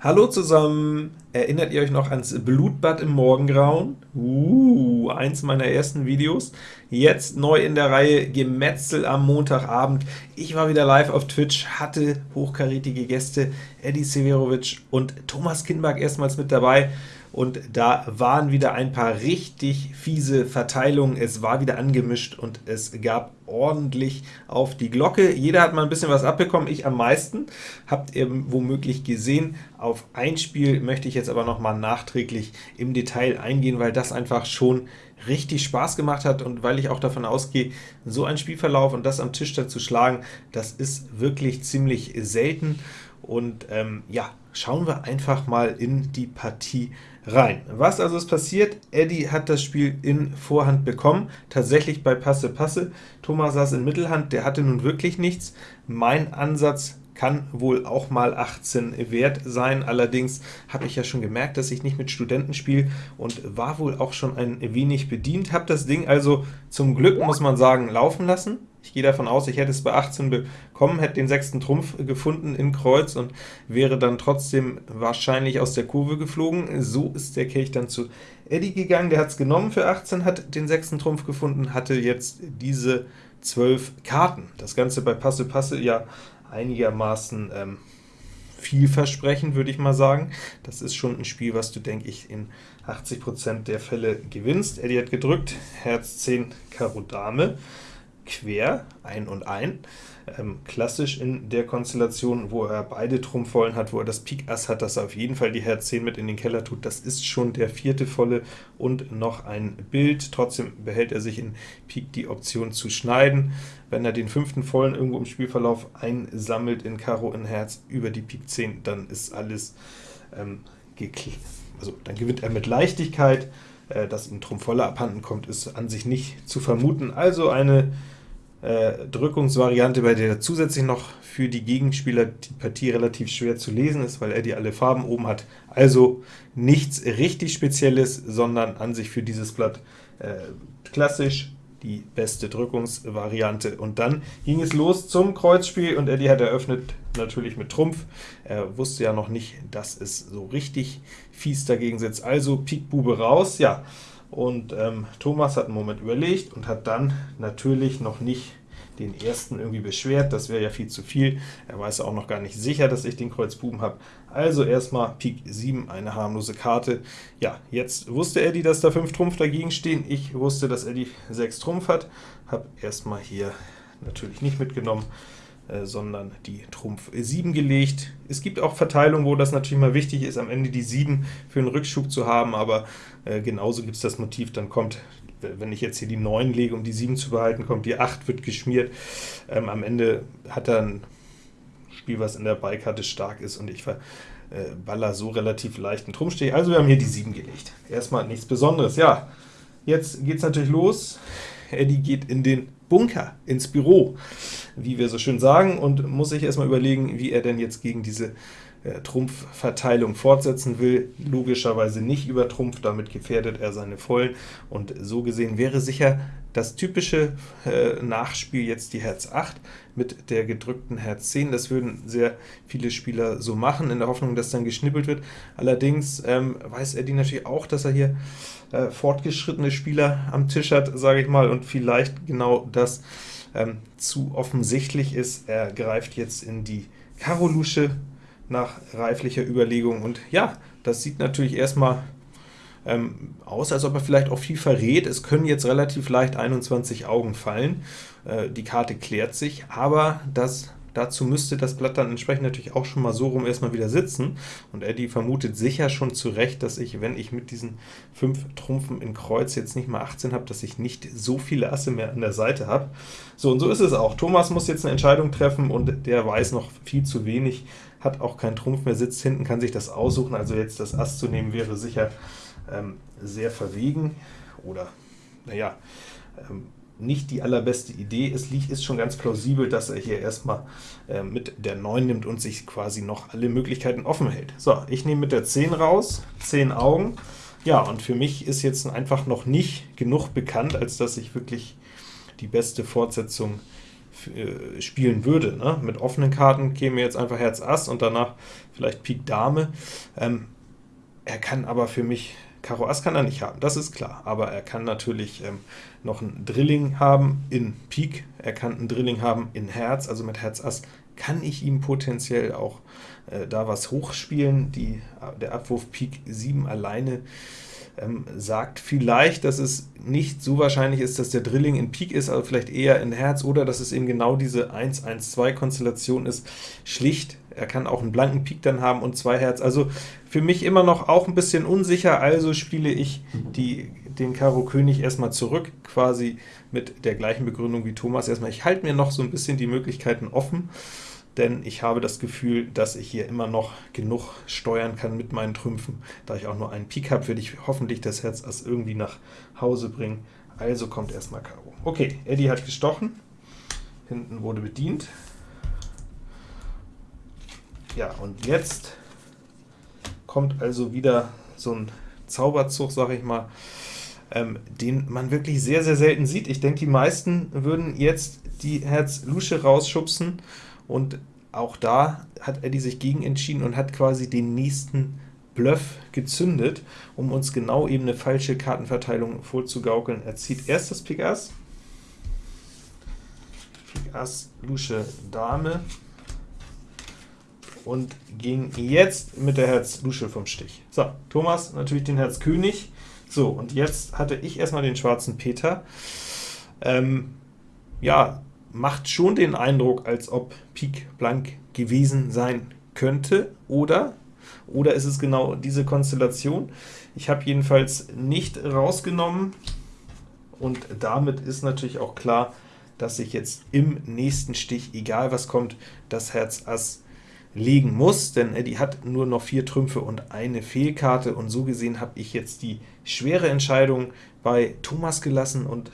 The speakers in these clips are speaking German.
Hallo zusammen! Erinnert ihr euch noch ans Blutbad im Morgengrauen? Uh, eins meiner ersten Videos. Jetzt neu in der Reihe Gemetzel am Montagabend. Ich war wieder live auf Twitch, hatte hochkarätige Gäste, Eddie Severovic und Thomas Kinberg erstmals mit dabei und da waren wieder ein paar richtig fiese Verteilungen. Es war wieder angemischt und es gab ordentlich auf die Glocke. Jeder hat mal ein bisschen was abbekommen, ich am meisten. Habt ihr womöglich gesehen. Auf ein Spiel möchte ich jetzt aber noch mal nachträglich im Detail eingehen, weil das einfach schon richtig Spaß gemacht hat und weil ich auch davon ausgehe, so ein Spielverlauf und das am Tisch dann zu schlagen, das ist wirklich ziemlich selten. Und ähm, ja, schauen wir einfach mal in die Partie rein. Was also ist passiert? Eddie hat das Spiel in Vorhand bekommen, tatsächlich bei Passe Passe. Thomas saß in Mittelhand, der hatte nun wirklich nichts. Mein Ansatz kann wohl auch mal 18 wert sein, allerdings habe ich ja schon gemerkt, dass ich nicht mit Studenten spiele und war wohl auch schon ein wenig bedient, habe das Ding also zum Glück, muss man sagen, laufen lassen. Ich gehe davon aus, ich hätte es bei 18 bekommen, hätte den sechsten Trumpf gefunden in Kreuz und wäre dann trotzdem wahrscheinlich aus der Kurve geflogen. So ist der Kelch dann zu Eddie gegangen, der hat es genommen für 18, hat den sechsten Trumpf gefunden, hatte jetzt diese 12 Karten. Das Ganze bei Passe Passe ja einigermaßen ähm, vielversprechend, würde ich mal sagen. Das ist schon ein Spiel, was du, denke ich, in 80% der Fälle gewinnst. Eddie hat gedrückt, Herz 10, Karo Dame quer, ein und ein. Ähm, klassisch in der Konstellation, wo er beide Trumpfvollen hat, wo er das Pik Ass hat, dass er auf jeden Fall die Herz 10 mit in den Keller tut. Das ist schon der vierte volle und noch ein Bild. Trotzdem behält er sich in Pik die Option zu schneiden. Wenn er den fünften vollen irgendwo im Spielverlauf einsammelt in Karo in Herz über die Pik 10, dann ist alles ähm, also dann gewinnt er mit Leichtigkeit. Äh, dass ihm Trumpf voller abhanden kommt, ist an sich nicht zu vermuten. Also eine äh, Drückungsvariante, bei der zusätzlich noch für die Gegenspieler die Partie relativ schwer zu lesen ist, weil er die alle Farben oben hat. Also nichts richtig Spezielles, sondern an sich für dieses Blatt äh, klassisch die beste Drückungsvariante. Und dann ging es los zum Kreuzspiel, und Eddie hat eröffnet natürlich mit Trumpf. Er wusste ja noch nicht, dass es so richtig fies dagegen sitzt. Also Pik Bube raus, ja. Und ähm, Thomas hat einen Moment überlegt und hat dann natürlich noch nicht den ersten irgendwie beschwert, das wäre ja viel zu viel. Er weiß auch noch gar nicht sicher, dass ich den Kreuz Buben habe. Also erstmal Pik 7, eine harmlose Karte. Ja, jetzt wusste Eddie, dass da 5 Trumpf dagegen stehen. Ich wusste, dass Eddie 6 Trumpf hat. Habe erstmal hier natürlich nicht mitgenommen, sondern die Trumpf 7 gelegt. Es gibt auch Verteilungen, wo das natürlich mal wichtig ist, am Ende die 7 für einen Rückschub zu haben, aber äh, genauso gibt es das Motiv, dann kommt wenn ich jetzt hier die 9 lege, um die 7 zu behalten, kommt die 8, wird geschmiert. Ähm, am Ende hat er ein Spiel, was in der Beikarte stark ist, und ich verballer äh, so relativ leichten Trumpfstich. Also wir haben hier die 7 gelegt. Erstmal nichts Besonderes. Ja, jetzt geht es natürlich los. Eddie geht in den Bunker, ins Büro, wie wir so schön sagen, und muss sich erstmal überlegen, wie er denn jetzt gegen diese Trumpfverteilung fortsetzen will, logischerweise nicht über Trumpf, damit gefährdet er seine Vollen, und so gesehen wäre sicher das typische äh, Nachspiel jetzt die Herz 8 mit der gedrückten Herz 10. Das würden sehr viele Spieler so machen, in der Hoffnung, dass dann geschnippelt wird. Allerdings ähm, weiß Eddie natürlich auch, dass er hier äh, fortgeschrittene Spieler am Tisch hat, sage ich mal, und vielleicht genau das ähm, zu offensichtlich ist. Er greift jetzt in die Karo-Lusche, nach reiflicher Überlegung. Und ja, das sieht natürlich erstmal ähm, aus, als ob er vielleicht auch viel verrät. Es können jetzt relativ leicht 21 Augen fallen. Äh, die Karte klärt sich, aber das Dazu müsste das Blatt dann entsprechend natürlich auch schon mal so rum erstmal wieder sitzen. Und Eddie vermutet sicher schon zu Recht, dass ich, wenn ich mit diesen 5 Trumpfen in Kreuz jetzt nicht mal 18 habe, dass ich nicht so viele Asse mehr an der Seite habe. So, und so ist es auch. Thomas muss jetzt eine Entscheidung treffen, und der weiß noch viel zu wenig, hat auch keinen Trumpf mehr, sitzt hinten, kann sich das aussuchen. Also jetzt das Ass zu nehmen, wäre sicher ähm, sehr verwegen, oder, naja, ähm, nicht die allerbeste Idee. Es liegt, ist schon ganz plausibel, dass er hier erstmal äh, mit der 9 nimmt und sich quasi noch alle Möglichkeiten offen hält. So, ich nehme mit der 10 raus, 10 Augen. Ja, und für mich ist jetzt einfach noch nicht genug bekannt, als dass ich wirklich die beste Fortsetzung spielen würde. Ne? Mit offenen Karten käme jetzt einfach Herz Ass und danach vielleicht Pik Dame. Ähm, er kann aber für mich, Karo Ass kann er nicht haben, das ist klar, aber er kann natürlich ähm, noch ein Drilling haben in Pik, er kann ein Drilling haben in Herz, also mit Herz Ass kann ich ihm potenziell auch äh, da was hochspielen. Die, der Abwurf Pik 7 alleine ähm, sagt vielleicht, dass es nicht so wahrscheinlich ist, dass der Drilling in Pik ist, aber vielleicht eher in Herz, oder dass es eben genau diese 1-1-2-Konstellation ist. Schlicht, er kann auch einen blanken Pik dann haben und zwei Herz. Also für mich immer noch auch ein bisschen unsicher, also spiele ich die, den Karo König erstmal zurück, quasi mit der gleichen Begründung wie Thomas. Erstmal, ich halte mir noch so ein bisschen die Möglichkeiten offen, denn ich habe das Gefühl, dass ich hier immer noch genug steuern kann mit meinen Trümpfen. Da ich auch nur einen Pik habe, würde ich hoffentlich das Herz Ass irgendwie nach Hause bringen. Also kommt erstmal Karo. Okay, Eddie hat gestochen, hinten wurde bedient. Ja, und jetzt kommt also wieder so ein Zauberzug, sage ich mal, ähm, den man wirklich sehr, sehr selten sieht. Ich denke, die meisten würden jetzt die Herz Lusche rausschubsen, und auch da hat Eddie sich gegen entschieden und hat quasi den nächsten Bluff gezündet, um uns genau eben eine falsche Kartenverteilung vorzugaukeln. Er zieht erst das Pik Ass, Pik Ass, Lusche, Dame und ging jetzt mit der Herz Lusche vom Stich. So, Thomas natürlich den Herz König. So, und jetzt hatte ich erstmal den schwarzen Peter. Ähm, ja, macht schon den Eindruck, als ob Pik blank gewesen sein könnte, oder? Oder ist es genau diese Konstellation? Ich habe jedenfalls nicht rausgenommen, und damit ist natürlich auch klar, dass ich jetzt im nächsten Stich, egal was kommt, das Herz Ass legen muss, denn Eddie hat nur noch vier Trümpfe und eine Fehlkarte, und so gesehen habe ich jetzt die schwere Entscheidung bei Thomas gelassen, und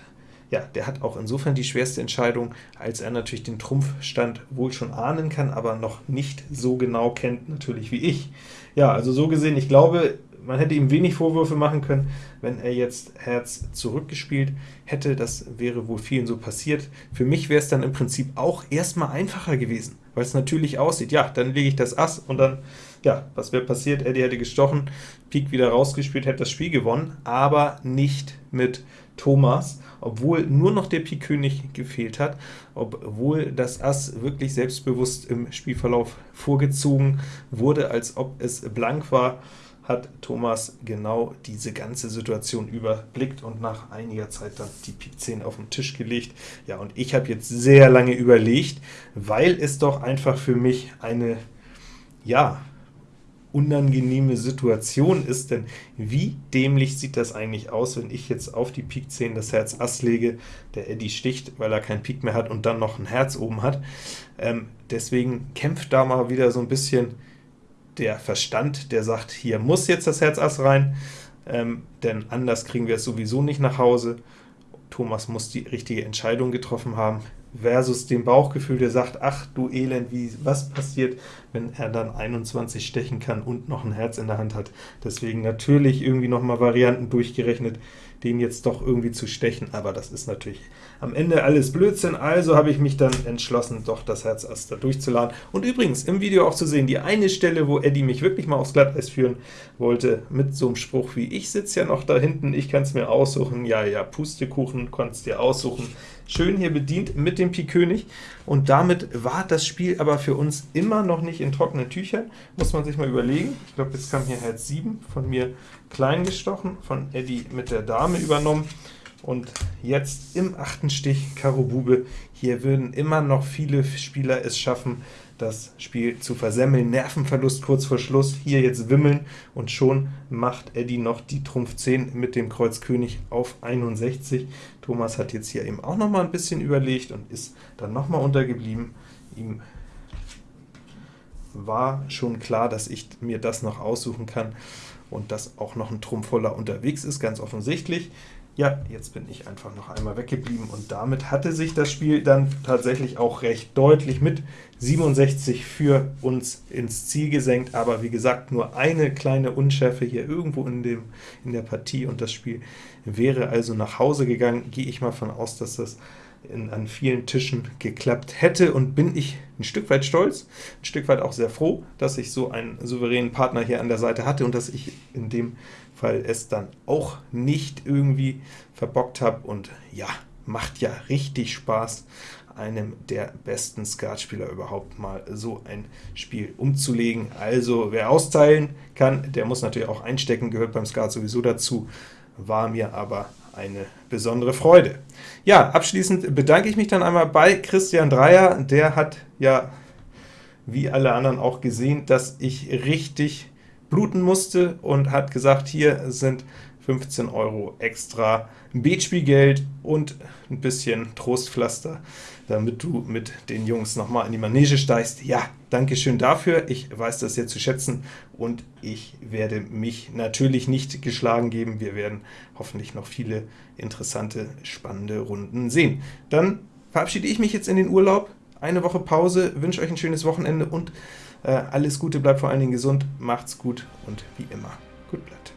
ja, der hat auch insofern die schwerste Entscheidung, als er natürlich den Trumpfstand wohl schon ahnen kann, aber noch nicht so genau kennt, natürlich wie ich. Ja, also so gesehen, ich glaube, man hätte ihm wenig Vorwürfe machen können, wenn er jetzt Herz zurückgespielt hätte. Das wäre wohl vielen so passiert. Für mich wäre es dann im Prinzip auch erstmal einfacher gewesen, weil es natürlich aussieht. Ja, dann lege ich das Ass und dann, ja, was wäre passiert? Eddie hätte gestochen, Pik wieder rausgespielt, hätte das Spiel gewonnen, aber nicht mit Thomas obwohl nur noch der Pik König gefehlt hat, obwohl das Ass wirklich selbstbewusst im Spielverlauf vorgezogen wurde, als ob es blank war, hat Thomas genau diese ganze Situation überblickt und nach einiger Zeit dann die Pik 10 auf den Tisch gelegt. Ja, und ich habe jetzt sehr lange überlegt, weil es doch einfach für mich eine, ja, unangenehme Situation ist, denn wie dämlich sieht das eigentlich aus, wenn ich jetzt auf die Pik 10 das Herz Ass lege, der Eddie sticht, weil er kein Pik mehr hat und dann noch ein Herz oben hat. Ähm, deswegen kämpft da mal wieder so ein bisschen der Verstand, der sagt, hier muss jetzt das Herz Ass rein, ähm, denn anders kriegen wir es sowieso nicht nach Hause. Thomas muss die richtige Entscheidung getroffen haben versus dem Bauchgefühl, der sagt, ach du Elend, wie, was passiert, wenn er dann 21 stechen kann und noch ein Herz in der Hand hat. Deswegen natürlich irgendwie nochmal Varianten durchgerechnet, den jetzt doch irgendwie zu stechen, aber das ist natürlich am Ende alles Blödsinn, also habe ich mich dann entschlossen, doch das Herz Ass da durchzuladen. Und übrigens, im Video auch zu sehen, die eine Stelle, wo Eddie mich wirklich mal aufs Glatteis führen wollte, mit so einem Spruch wie, ich sitze ja noch da hinten, ich kann es mir aussuchen, ja, ja, Pustekuchen, konntest dir aussuchen, schön hier bedient mit dem Pik König, und damit war das Spiel aber für uns immer noch nicht in trockenen Tüchern, muss man sich mal überlegen. Ich glaube, jetzt kam hier Herz 7, von mir klein gestochen, von Eddie mit der Dame übernommen, und jetzt im achten Stich Karo Bube. Hier würden immer noch viele Spieler es schaffen, das Spiel zu versemmeln. Nervenverlust kurz vor Schluss, hier jetzt wimmeln, und schon macht Eddie noch die Trumpf 10 mit dem Kreuz König auf 61. Thomas hat jetzt hier eben auch noch mal ein bisschen überlegt und ist dann noch mal untergeblieben. Ihm war schon klar, dass ich mir das noch aussuchen kann und dass auch noch ein Trumpf voller unterwegs ist, ganz offensichtlich. Ja, jetzt bin ich einfach noch einmal weggeblieben, und damit hatte sich das Spiel dann tatsächlich auch recht deutlich mit 67 für uns ins Ziel gesenkt, aber wie gesagt, nur eine kleine Unschärfe hier irgendwo in, dem, in der Partie, und das Spiel wäre also nach Hause gegangen. Gehe ich mal von aus, dass das in, an vielen Tischen geklappt hätte, und bin ich ein Stück weit stolz, ein Stück weit auch sehr froh, dass ich so einen souveränen Partner hier an der Seite hatte und dass ich in dem Fall es dann auch nicht irgendwie verbockt habe. Und ja, macht ja richtig Spaß, einem der besten Skatspieler überhaupt mal so ein Spiel umzulegen. Also wer austeilen kann, der muss natürlich auch einstecken, gehört beim Skat sowieso dazu, war mir aber eine besondere Freude. Ja, abschließend bedanke ich mich dann einmal bei Christian Dreier, der hat ja wie alle anderen auch gesehen, dass ich richtig bluten musste und hat gesagt, hier sind 15 Euro extra Beatspielgeld und ein bisschen Trostpflaster, damit du mit den Jungs nochmal in die Manege steigst. Ja, danke schön dafür, ich weiß das sehr zu schätzen und ich werde mich natürlich nicht geschlagen geben. Wir werden hoffentlich noch viele interessante, spannende Runden sehen. Dann verabschiede ich mich jetzt in den Urlaub, eine Woche Pause, wünsche euch ein schönes Wochenende und äh, alles Gute, bleibt vor allen Dingen gesund, macht's gut und wie immer, gut bleibt.